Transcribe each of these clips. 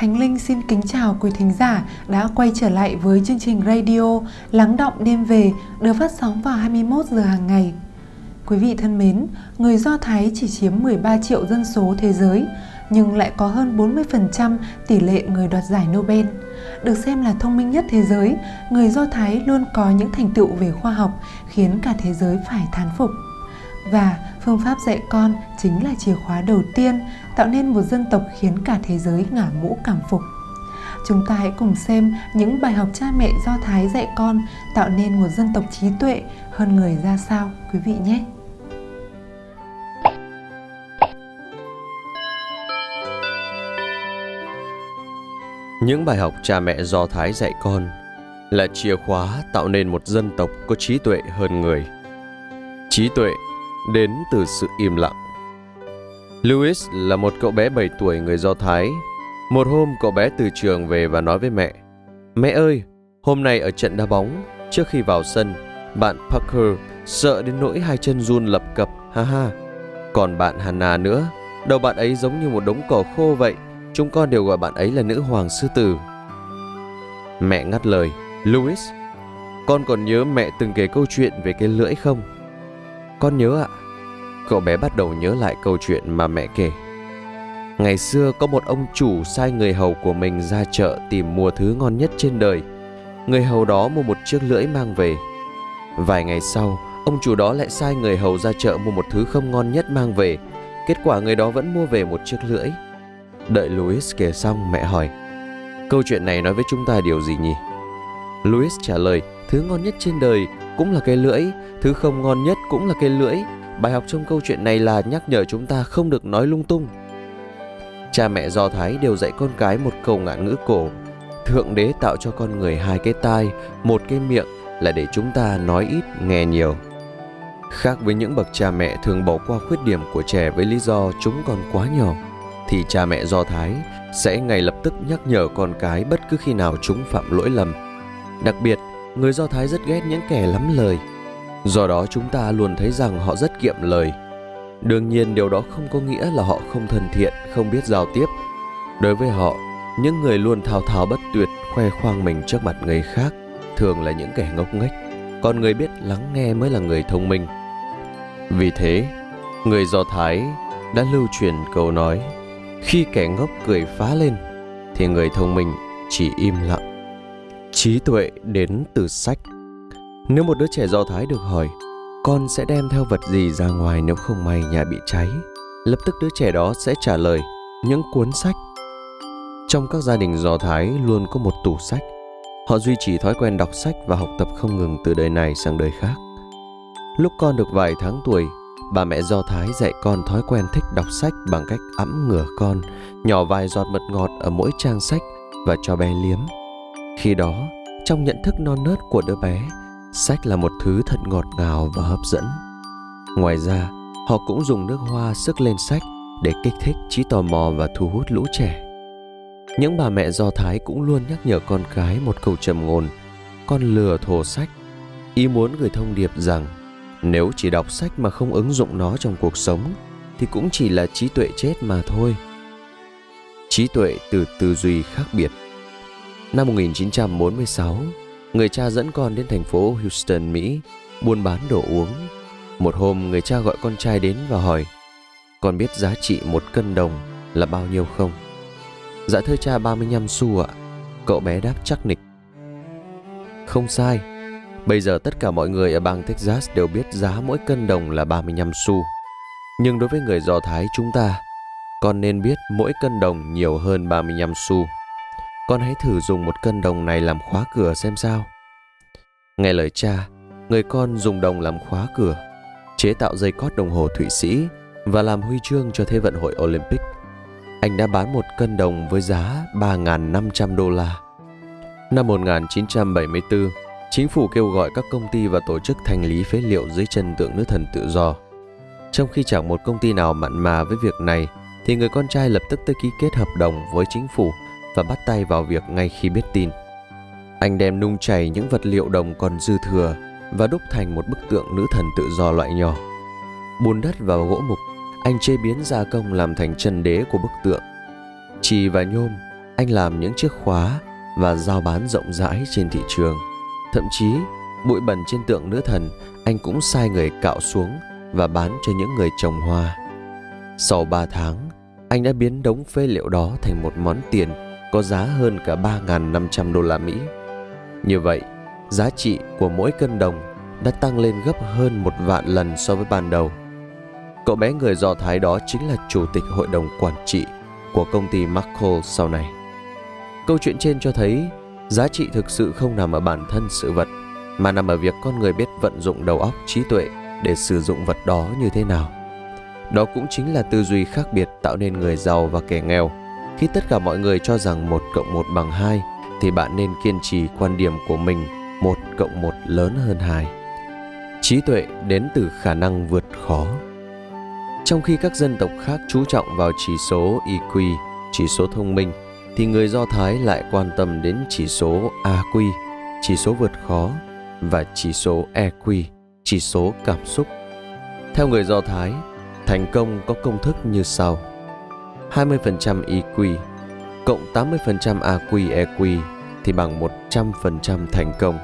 Khánh Linh xin kính chào quý thính giả đã quay trở lại với chương trình radio Lắng động đêm về được phát sóng vào 21 giờ hàng ngày. Quý vị thân mến, người Do Thái chỉ chiếm 13 triệu dân số thế giới, nhưng lại có hơn 40% tỷ lệ người đoạt giải Nobel. Được xem là thông minh nhất thế giới, người Do Thái luôn có những thành tựu về khoa học khiến cả thế giới phải thán phục. Và phương pháp dạy con chính là chìa khóa đầu tiên tạo nên một dân tộc khiến cả thế giới ngả mũ cảm phục. Chúng ta hãy cùng xem những bài học cha mẹ Do Thái dạy con tạo nên một dân tộc trí tuệ hơn người ra sao, quý vị nhé. Những bài học cha mẹ Do Thái dạy con là chìa khóa tạo nên một dân tộc có trí tuệ hơn người. Trí tuệ đến từ sự im lặng. Louis là một cậu bé 7 tuổi người Do Thái. Một hôm cậu bé từ trường về và nói với mẹ Mẹ ơi, hôm nay ở trận đá bóng, trước khi vào sân, bạn Parker sợ đến nỗi hai chân run lập cập, ha ha. Còn bạn Hannah nữa, đầu bạn ấy giống như một đống cỏ khô vậy, chúng con đều gọi bạn ấy là nữ hoàng sư tử. Mẹ ngắt lời, Louis, con còn nhớ mẹ từng kể câu chuyện về cái lưỡi không? Con nhớ ạ. Cậu bé bắt đầu nhớ lại câu chuyện mà mẹ kể. Ngày xưa có một ông chủ sai người hầu của mình ra chợ tìm mua thứ ngon nhất trên đời. Người hầu đó mua một chiếc lưỡi mang về. Vài ngày sau, ông chủ đó lại sai người hầu ra chợ mua một thứ không ngon nhất mang về. Kết quả người đó vẫn mua về một chiếc lưỡi. Đợi Louis kể xong, mẹ hỏi. Câu chuyện này nói với chúng ta điều gì nhỉ? Louis trả lời, thứ ngon nhất trên đời cũng là cái lưỡi, thứ không ngon nhất cũng là cái lưỡi. Bài học trong câu chuyện này là nhắc nhở chúng ta không được nói lung tung. Cha mẹ Do Thái đều dạy con cái một câu ngạn ngữ cổ. Thượng đế tạo cho con người hai cái tai, một cái miệng là để chúng ta nói ít, nghe nhiều. Khác với những bậc cha mẹ thường bỏ qua khuyết điểm của trẻ với lý do chúng còn quá nhỏ, thì cha mẹ Do Thái sẽ ngay lập tức nhắc nhở con cái bất cứ khi nào chúng phạm lỗi lầm. Đặc biệt, người Do Thái rất ghét những kẻ lắm lời. Do đó chúng ta luôn thấy rằng họ rất kiệm lời. Đương nhiên điều đó không có nghĩa là họ không thân thiện, không biết giao tiếp. Đối với họ, những người luôn thao thao bất tuyệt khoe khoang mình trước mặt người khác thường là những kẻ ngốc nghếch, còn người biết lắng nghe mới là người thông minh. Vì thế, người Do Thái đã lưu truyền câu nói khi kẻ ngốc cười phá lên thì người thông minh chỉ im lặng. Trí tuệ đến từ sách. Nếu một đứa trẻ Do Thái được hỏi con sẽ đem theo vật gì ra ngoài nếu không may nhà bị cháy, lập tức đứa trẻ đó sẽ trả lời những cuốn sách. Trong các gia đình Do Thái luôn có một tủ sách. Họ duy trì thói quen đọc sách và học tập không ngừng từ đời này sang đời khác. Lúc con được vài tháng tuổi, bà mẹ Do Thái dạy con thói quen thích đọc sách bằng cách ẵm ngửa con, nhỏ vài giọt mật ngọt ở mỗi trang sách và cho bé liếm. Khi đó, trong nhận thức non nớt của đứa bé, sách là một thứ thật ngọt ngào và hấp dẫn. Ngoài ra, họ cũng dùng nước hoa sức lên sách để kích thích trí tò mò và thu hút lũ trẻ. Những bà mẹ Do Thái cũng luôn nhắc nhở con cái một câu trầm ngôn, con lừa thổ sách, ý muốn gửi thông điệp rằng nếu chỉ đọc sách mà không ứng dụng nó trong cuộc sống thì cũng chỉ là trí tuệ chết mà thôi. Trí tuệ từ tư duy khác biệt. Năm 1946, người cha dẫn con đến thành phố Houston, Mỹ, buôn bán đồ uống. Một hôm, người cha gọi con trai đến và hỏi, con biết giá trị một cân đồng là bao nhiêu không? Dạ thưa cha 35 xu ạ. Cậu bé đáp chắc nịch. Không sai, Bây giờ tất cả mọi người ở bang Texas đều biết giá mỗi cân đồng là 35 xu. Nhưng đối với người Do Thái chúng ta, con nên biết mỗi cân đồng nhiều hơn 35 xu. Con hãy thử dùng một cân đồng này làm khóa cửa xem sao. Nghe lời cha, người con dùng đồng làm khóa cửa, chế tạo dây cót đồng hồ Thụy Sĩ và làm huy chương cho Thế vận hội Olympic. Anh đã bán một cân đồng với giá 3.500 đô la. Năm 1974, Chính phủ kêu gọi các công ty và tổ chức thành lý phế liệu dưới chân tượng nữ thần tự do. Trong khi chẳng một công ty nào mặn mà với việc này, thì người con trai lập tức tới ký kết hợp đồng với chính phủ và bắt tay vào việc ngay khi biết tin. Anh đem nung chảy những vật liệu đồng còn dư thừa và đúc thành một bức tượng nữ thần tự do loại nhỏ. Bùn đất và gỗ mục, anh chế biến gia công làm thành chân đế của bức tượng. Chì và nhôm, anh làm những chiếc khóa và giao bán rộng rãi trên thị trường. Thậm chí, bụi bẩn trên tượng nữ thần anh cũng sai người cạo xuống và bán cho những người trồng hoa. Sau 3 tháng, anh đã biến đống phế liệu đó thành một món tiền có giá hơn cả 3.500 đô la Mỹ. Như vậy, giá trị của mỗi cân đồng đã tăng lên gấp hơn một vạn lần so với ban đầu. Cậu bé người Do Thái đó chính là chủ tịch hội đồng quản trị của công ty Markel sau này. Câu chuyện trên cho thấy giá trị thực sự không nằm ở bản thân sự vật mà nằm ở việc con người biết vận dụng đầu óc trí tuệ để sử dụng vật đó như thế nào. Đó cũng chính là tư duy khác biệt tạo nên người giàu và kẻ nghèo. Khi tất cả mọi người cho rằng 1 cộng 1 bằng 2 thì bạn nên kiên trì quan điểm của mình 1 cộng 1 lớn hơn 2. Trí tuệ đến từ khả năng vượt khó. Trong khi các dân tộc khác chú trọng vào chỉ số IQ, chỉ số thông minh, thì người Do Thái lại quan tâm đến chỉ số AQ, chỉ số vượt khó và chỉ số EQ, chỉ số cảm xúc. Theo người Do Thái, thành công có công thức như sau. 20% EQ cộng 80% AQ EQ thì bằng 100% thành công.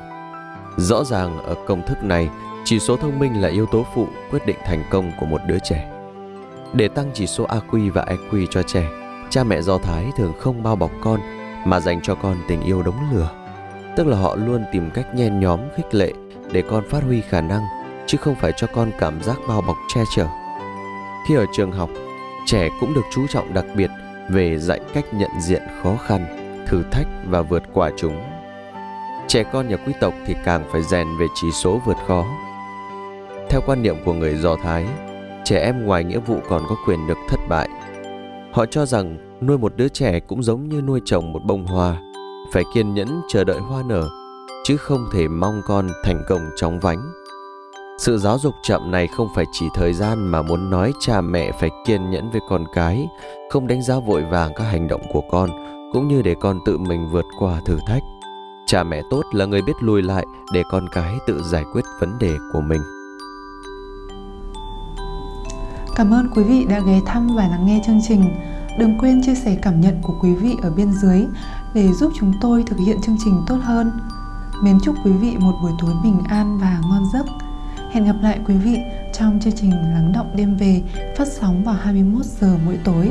Rõ ràng ở công thức này, chỉ số thông minh là yếu tố phụ quyết định thành công của một đứa trẻ. Để tăng chỉ số AQ và EQ cho trẻ, cha mẹ Do Thái thường không bao bọc con mà dành cho con tình yêu đống lửa. Tức là họ luôn tìm cách nhen nhóm khích lệ để con phát huy khả năng, chứ không phải cho con cảm giác bao bọc che chở. Khi ở trường học, trẻ cũng được chú trọng đặc biệt về dạy cách nhận diện khó khăn, thử thách và vượt qua chúng. Trẻ con nhà quý tộc thì càng phải rèn về chỉ số vượt khó. Theo quan niệm của người Do Thái, trẻ em ngoài nghĩa vụ còn có quyền được thất bại. Họ cho rằng nuôi một đứa trẻ cũng giống như nuôi trồng một bông hoa, phải kiên nhẫn chờ đợi hoa nở, chứ không thể mong con thành công chóng vánh. Sự giáo dục chậm này không phải chỉ thời gian mà muốn nói cha mẹ phải kiên nhẫn với con cái, không đánh giá vội vàng các hành động của con, cũng như để con tự mình vượt qua thử thách. Cha mẹ tốt là người biết lùi lại để con cái tự giải quyết vấn đề của mình. Cảm ơn quý vị đã ghé thăm và lắng nghe chương trình. Đừng quên chia sẻ cảm nhận của quý vị ở bên dưới để giúp chúng tôi thực hiện chương trình tốt hơn. Mến chúc quý vị một buổi tối bình an và ngon. Hẹn gặp lại quý vị trong chương trình Lắng động đêm về phát sóng vào 21 giờ mỗi tối.